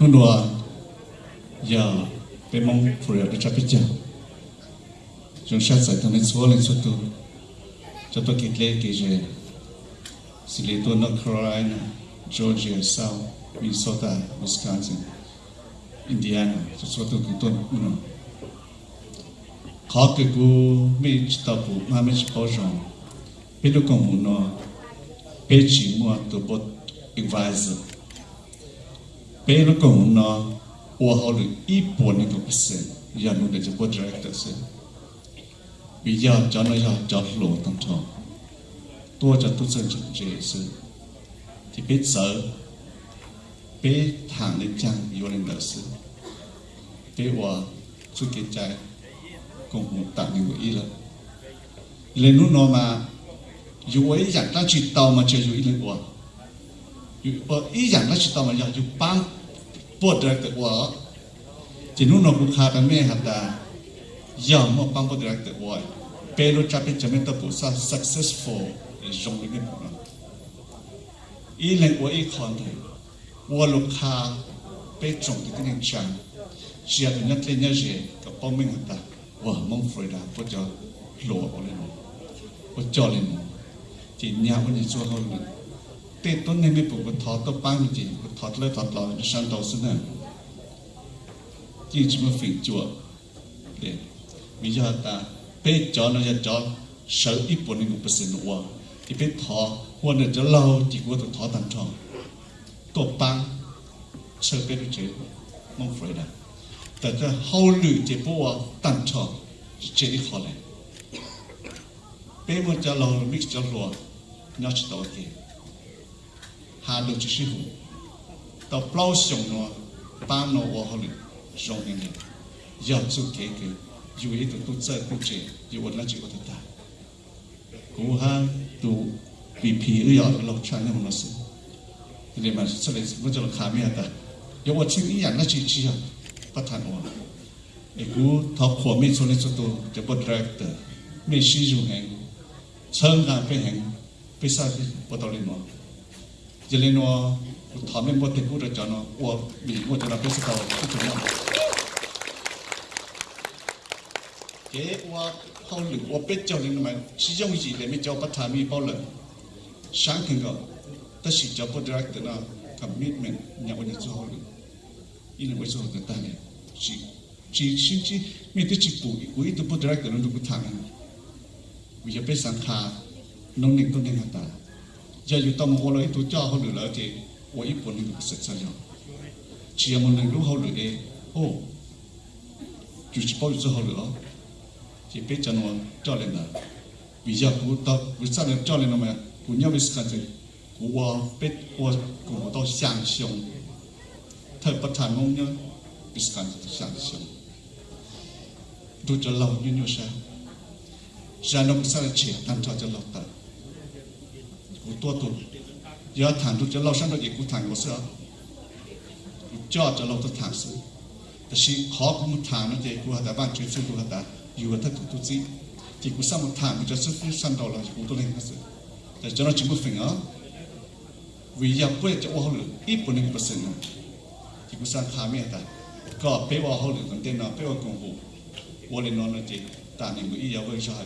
nó đùa. Giờ bên mong phụ được cho biết giờ chúng sát sai thằng nên số lên số tu cho tôi kịp Carolina Georgia South Minnesota Wisconsin Indiana. Cho số tu cũng tôi. Muốn khó cái cú mi tập phụ mà mi bảo rằng biết được nó từ bot advisor thế nó cũng nó ủa họ được ít buồn nên cũng sẽ giờ nó để cho cô director sẽ bây giờ cho nó giờ cho lộ tâm trò tôi cho tôi sẽ chụp chế sự thì biết sợ. Biết thẳng lên trang yêu lên đời sự biết ủa suy kiến trái. Cũng một tặng nhiều ý lắm. Lên lúc nó mà. Dù ấy chẳng ta chỉ tàu mà chơi dù ý lên ủa dù ờ, ý chẳng ta chỉ tàu mà giờ dù băng ปวดรักตะวะจีนุ่นกลูกค้ากันแม่หัตตาย่อมมาปังปวดรักตะวะเป็นรู้จักเป็นจะไม่ตะปูซา successful จงเป็นของเนะอีแหล่งว่าอีคอนเลยว่าลูกค้าเป็นจงที่นี่จังเชียร์เป็นนักเล่นเยอะกับป้อมไม่หัตตาว่ามองฟรีดาก็จะหลัวอะไรลยเนาะก็จ่อเลยเนาะจีนยาวก็จะช่วยเขาเลย เต้ต้นนี้ไม่ปลูกทอต้นปังจริงทอดเลยทอดลอยชันดอกซึ่งนั่นยิ่งจะมาฝิ่งจั่วเด็มียอดตาเป๊ะจอนจะจอเสืออีปุ่นนี่กูเปอร์เซ็นต์ว่าที่เป๊ะทอวันนี้จะเล่าที่กูต้องทอตันทองตัวปังเสือเป๊ะรู้เจอมองฟรอยด์แต่จะเฮาหรือเจ็บปวดตันทองเจออีกข้อเลยเป๊ะมันจะเรามิกซ์จะรัวน่าจะตัวเกี่ย hà được chỉ sư phụ tao plau sống nó ban nó vô hồ lực sống nghe nghe giờ chú kế kế dù ý tụi tụi chơi tụi trẻ dù ổn là chỉ có tụi ta cú ha tụi bị phí ư yọ lọc trái nó nó sự thì mà sẽ lấy vẫn cho khá mi ta giờ ổn chịu ý ảnh là chỉ chỉ à bắt thằng ổn ai cú thọc khổ mi số này số tụi cho bật ra tờ mi sử dụng hàng sơn hàng phải hàng phải sao thì bắt đầu lên nó Jelenwa, thamen bo te kura jana wa mi wo jana pesi ka wa ku jana ke wa hau lu wa pe chao lin ma shi jong ji le mi chao pa tha mi bao le shang king ga ta shi chao po direk te na commitment nya wa ni chu hau lu Ina wa chu hau ta ne shi shi shi chi mi te chi pu ku i tu po direk te na lu ku thang wi ya pe san kha nong ning tu ning ta 也有到我来都家好了来的，我一般都不识这样。只要我能弄好了的，哦，就是包就好了，就别讲我教练了。比较不到不上了教练了嘛，不要被看成我被我我到向胸，他不谈我呢，被看成向胸，都这老牛牛啥，啥都不啥的钱，但他就老大。กูตอวิจารณ์เจ้าเลยนะมั้ยกูเนี่ยวิสกันจะกูว่าเป็ดว่ากูต้อง相信เธอประธานงงเนี่ยวิสกันจะ相信ดูจะเล่ายุ่งยุ่งใช่ฉันต้องสร้างเชียร์ตั้งใจจะเล่าแต่กูตัวตัวอย่าถามทุกจะเราฉันเราเอกกูถามกูเสือกูจอดจะเราตัวถามสิแต่ชีขอกูมาถามนั่นเองกูหาแต่บ้านช่วยซื้อกูหาแต่อยู่กับท่านทุกที่ที่กูสร้างมาถามกูจะซื้อซื้อสั่งดอกเรากูตัวเล็กนั่นสิแต่จะเราจิมุฟิงอ่ะวิญญาณเพื่อจะว่าเขาหรืออีปุ่นหนึ่งเปอร์เซ็นต์ที่กูสร้างขาไม่แต่ก็เป้ว่าเขาหรือตั้งแต่นอนเป้ว่ากงหูว่าเลยนอนนั่นเองแต่หนึ่งกูอียาวเวชหาย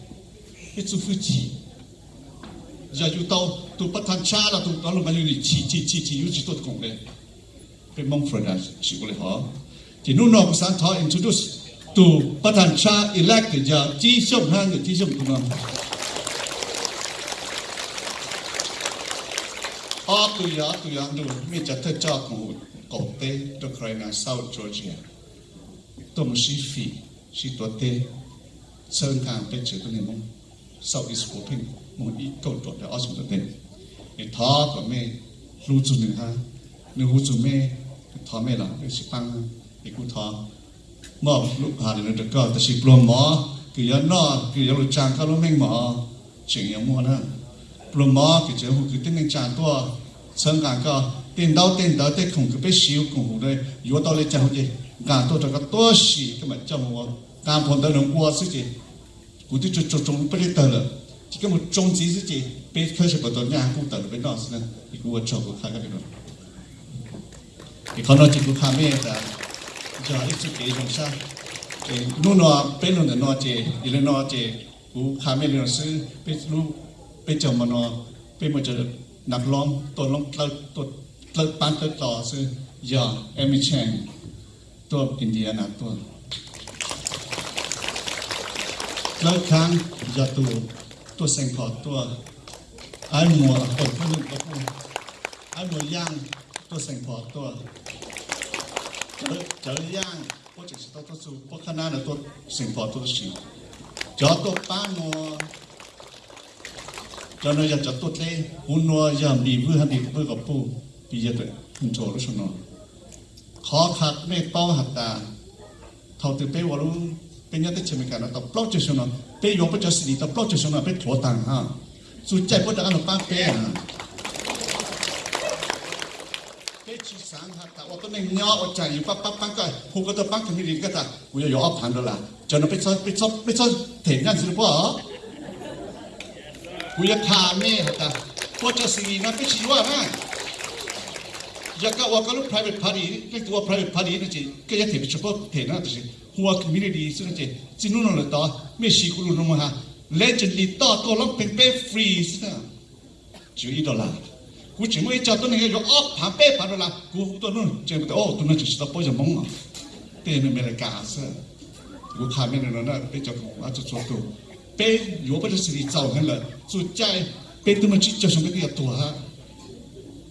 cái chú phu chỉ giờ chú tao tu bắt thằng cha là tu tao là bao nhiêu chỉ chỉ chỉ chỉ yêu chỉ tốt cùng đấy cái mong phải là chỉ có lẽ họ thì lúc nào cũng sáng thọ introduce tu bắt thằng cha elect thì giờ chỉ sống hai người chỉ sống cùng nhau à tu ya tu ya tu mi chặt thật cha cùng cổ tế Ukraine South Georgia. Tôi một sĩ phi sĩ tuổi tế sơn càng bên chữ tôi mong. Sau is hoping mo i ko to da asu da den e tha ko me รู้จุดหนึ่งฮะหนึ่งรู้จุดแม่ทอแม่หรอไอ้สิปังไอ้กูทอมอบลูกหาเดี๋ยวก็แต่สิปลอมหมอคือยันนอคือยันรู้จางเขารู้แม่งหมอเฉียงยังมัวนะปลอมหมอคือเจ้าหูคือตั้งแต่จางตัวเชิงการก็เต้นเดาเต้นเดาเต้นคงคือไปชิวคงหูเลยอยู่ต่อเลยจ้าหูจีการตัวจะก็ตัวสีก็มันจำหัวการผลตัวหนึ่งวัวสิจี 我就就就中不里得了，这个我中几日节，别开始不到两公得了，别闹死呢，你给我找个看看别弄。你看到这个画面的，就一直给用上，给弄到别弄的闹节，一来闹节，我画面老师别弄别叫么闹，别么叫นักร้องตัวร้องตัวตัวตัวปั้นตัวต่อซื้อยาเอมิเชนตัวอินเดียนะตัว แล้วครั้งยาตัวตัวเซงพอตัวไอ้หมัวคนผู้หนึ่งก็พูดไอ้หมัวย่างตัวเซงพอตัวเจอเจอย่างพวกจิตสตตัวสูพวกคณะเนี่ยตัวเซงพอตัวสิจอตัวป้ามัวจอนอยากจะตัวเล่หุ่นนัวยามดีเพื่อให้ดีเพื่อกับผู้ปีเยอะเลยหุ่นโจรุชนอขอขัดไม่เป้าหัดตาเท่าที่เป้วารู้เป็นยังได้เชื่อมกันนะแต่ปล้อจะชนอเป้ยง penyata chemikana ta plot chesona pe yopa chasini ta plot chesona pe thotang ha su chai po ta kana pa pe ha pe chi sang ha ta oto neng nyo o chai pa pa pa ka hu ka ta pa ka ni ri ka ta u yo yo pan la cho na pe cho pe cho pe cho te ngan su po u ya kha me ha ta po chasini na pe chi wa ha 약간 와가로 프라이빗 파리, 그 프라이빗 파리 있는지 그냥 대비쳐 봐 대나 그지. whole community so that chinu no la me shi ku lu no ha. Legendly ta to lo pe pe free so da ju i do la. Ku chi mo i cha to ne yo op pa pe pa do la. Ku to no che bu o to na chi ta po ja mong te ne me la ka sa ku kha me no na pe cha ko ah, a chu chu to pe yo ba de si zao han la. Zu jai e, pe tu ma chi cha shong ge ya to ha.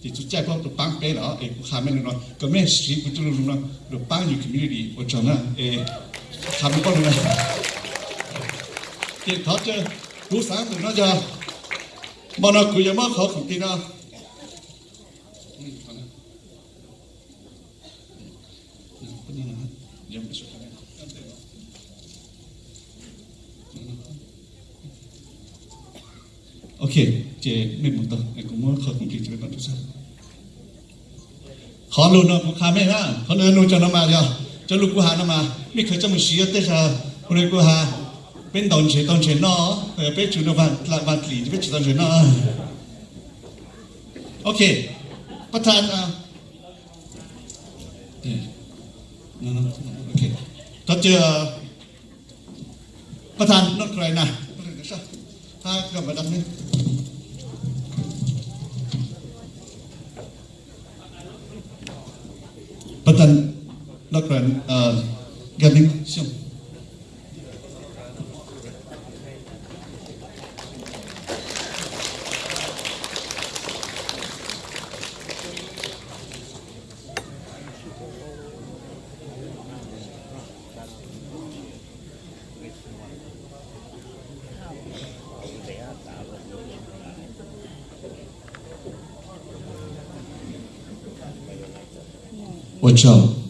thì chúng ta có được bang bé đó, ấy cũng khám nên nó, có mấy sĩ cũng tôi luôn nó, được bang nhiều community ở trong đó, ấy khám có luôn nó, thì thọ chứ, đủ sáng tụi nó cho, mà nó cứ giờ mất khó không tin nó, Okay chế nên một tờ anh cũng khởi công trình cho bạn chúng ta khó luôn nó cũng khá mấy ha khó luôn luôn cho nó mà giờ cho lúc của hà nó mà mình khởi cho mình xí tết ra hôm nay của hà bên đòn chế đòn chế nó ở bên chủ nó vạn là vạn lý bên chủ đòn chế nó ok bắt tay à nó nó ok đó chưa ประธานนกไกรนะถ้ากลับมาดำนี่ Lokran uh, Galing. Watch out.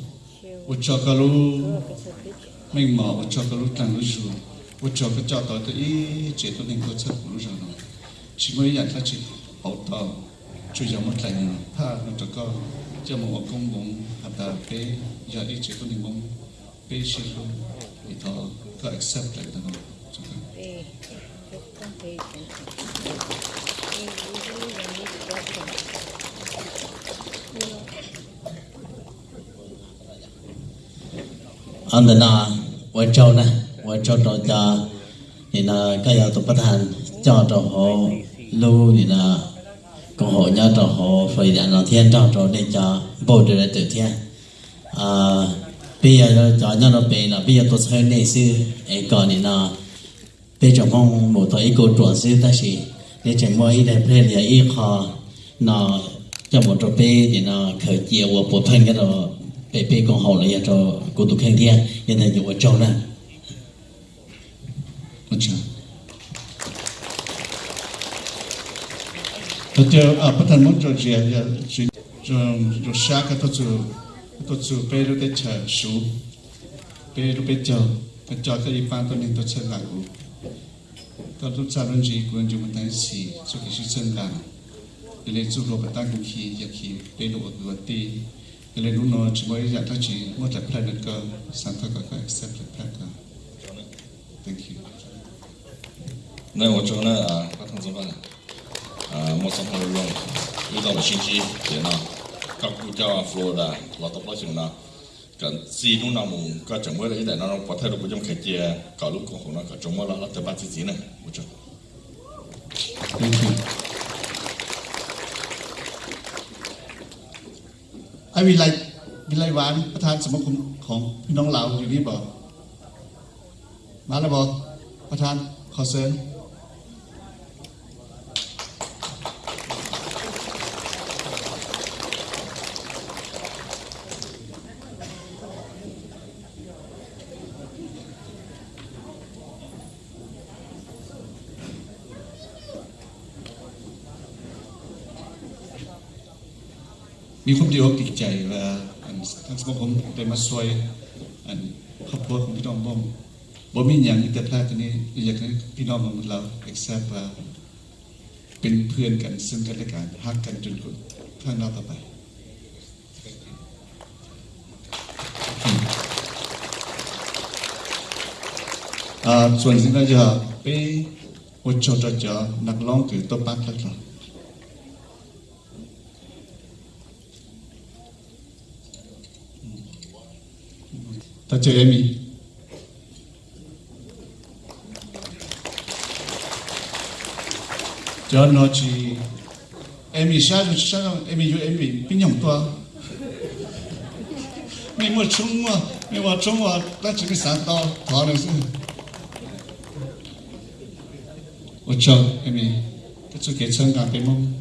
Watch cái kalau mình mở watch cái kalau tăng lúc xuống. một out cái cho tới tới chế tôi nên có chất của lúc rồi. Chỉ mới nhận ra chỉ hậu tờ chủ yếu mất lần nữa. Ha, nó cho có cho một công bóng hạt đà bê giờ đi chế tôi nên bóng bê giờ luôn. Thì thọ có accept lại được không? anh ta na vợ châu na vợ châu trò cha thì là cái giờ tụi bắt hành cho trò họ lưu thì là còn họ nhau trò họ phải là nó thiên trò trò để cho bộ được là tự thiên. À bây giờ cho nhau nó về là bây giờ tôi sẽ này sư ấy còn thì là bây giờ mong một thời cô chuẩn sư ta chỉ để chỉ mỗi để phê là ít khó. Nó cho một trò bê thì nó khởi chiều và bộ thân cái đó bé bé con hậu là cho cô tụ khen thiên nên là nhiều cháu nè một chút thật à bất thần muốn cho chị là dạ, chị, cho cho xa cái tôi chú tôi chú bé lúc đấy chờ sú bé lúc bé chờ. Bé chờ cái gì ban tôi nên tôi chơi lại cũng tôi luôn gì cũng chỉ muốn thấy gì cho cái sự chân để lên chú rồi bắt tay cũng khi giờ khi bé lúc ở tuổi nên lúc nào chỉ mới dạy ta chỉ mua thật plan được cơ sáng ta có accept được plan thank you. Này một chỗ này à các thằng dân bạn à một số thằng luôn đi đâu là chi chi thế nào? Các quốc gia Florida là tập nói chuyện nào? Cần gì lúc nào mùng, có chẳng mới là đấy tại nó có thể được một trong khai kia cả lúc còn không nó cả chúng mới là nó tới bắt gì gì này. Một chỗ. Thank you. วิไลวิไลหวานประธานสมาคมของพี่น้องลาอยู่นี่บอก มาแล้วบอกประธานขอเชิญมีความดีอ คมได้มาช่วยอันครอบครัวของพี่น้องบ้องบ่มีอย่างอีแต่แพลตัวนี้อยากให้พี่น้องของเรา accept ว่าเป็นเพื่อนกันซึ่งกันและกันฮักกันจนกว่าข้างหน้าต่อไป ส่วนสิ่งที่จะไปอุจจาระนักร้องคือตัวปักแล้วครับ 닥터 레미 Yo no chi Em bị xa rồi xa rồi Em bị em bị bị nhầm toa Mì mà chung mà Mì mà chung mà Đã chỉ cái sáng to Thỏa được rồi Ôi chào em bị Cái chú kế chân cả cái mông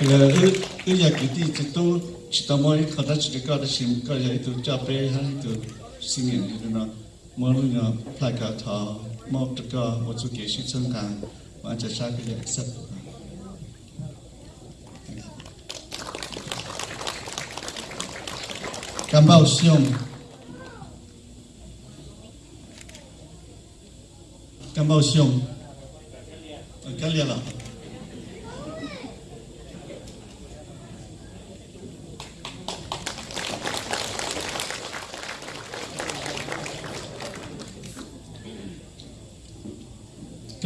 ư ư giờ cái gì chỉ tôi chỉ tao mới khó đã chỉ có đã xin có giờ tôi cho bé hay tôi xin nhận thì nó mới lúc nhỏ phải cả thọ một cái có một số cái sự chân càng mà chỉ sao cái gì accept cảm bao xiong cảm bao xiong cái liền là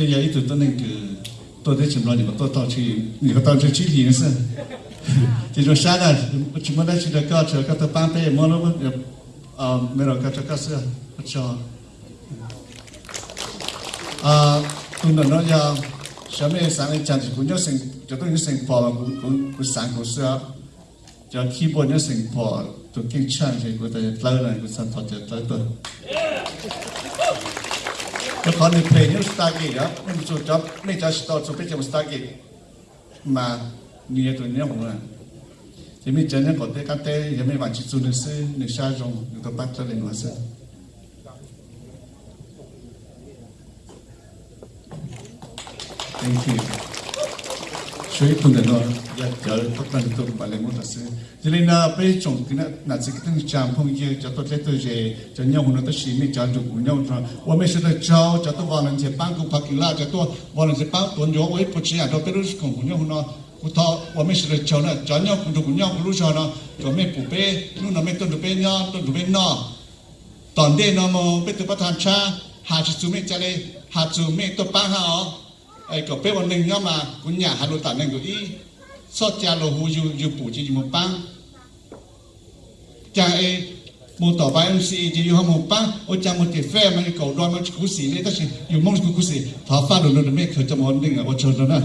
cái giấy tụi tôi nên cứ tôi thấy chừng lo thì mà tôi tao chỉ người tao chỉ chỉ liền sao? Thì rồi sáng à chúng mình đã chỉ được có chờ các tôi bán bé mà nó vẫn à ờ, mấy rồi các cho có sữa cho à tôi nói nói giờ sáng nay sáng nay chẳng chỉ cũng nhớ sinh cho tôi nhớ sinh phò mà cũng cũng cũng sáng cũng xưa. Cho khi bữa nhớ sinh phò, tôi kinh chăn thì tôi tới lâu này sáng thọ cho tới tôi nó khó nên phê những stargate đó. Nên chủ chấp nên cho store chủ biết trong stargate. Mà như thế tụi nó cũng là thì mình chân những có thể các tế thì mình vẫn chỉ chủ nên sư nên xa dùng nên tôi bắt cho lên hóa sư. Thank you shui tu den no ya jal to tan to ba le mo ta se jeli na pe chong ki na na là tung cham phong ye phong to le to je cha nya hu na ta shi mi cha mình gu nya tra nhau, me shi ta chao cha to wa lan je pan ku pa ki la cha to wa lan je pa ton jo oi po chi ya do pe ru shi kong gu nya hu na ku ta wa me sẽ ta chao na cha nhau ku du nhau, nya ku lu nó, na cho me pu pe nu na me to du pe nya to du pe na tòn đê nó mò bê tu bát tham cha hà chú mẹ cha lê hà chú mẹ tu ba ha ai có bé bọn mình mà cũng nhà hà nội tản nên có ý so cha lô hù yu yu bù chỉ một bang cha ai một tỏ bài mc chỉ dù một bang ô cha một cái phe mà cái cầu đôi mà cú xì lấy ta chỉ dù mong cú sĩ thả pha đồ đồ mẹ khởi cho một mình ở ô chờ đó nè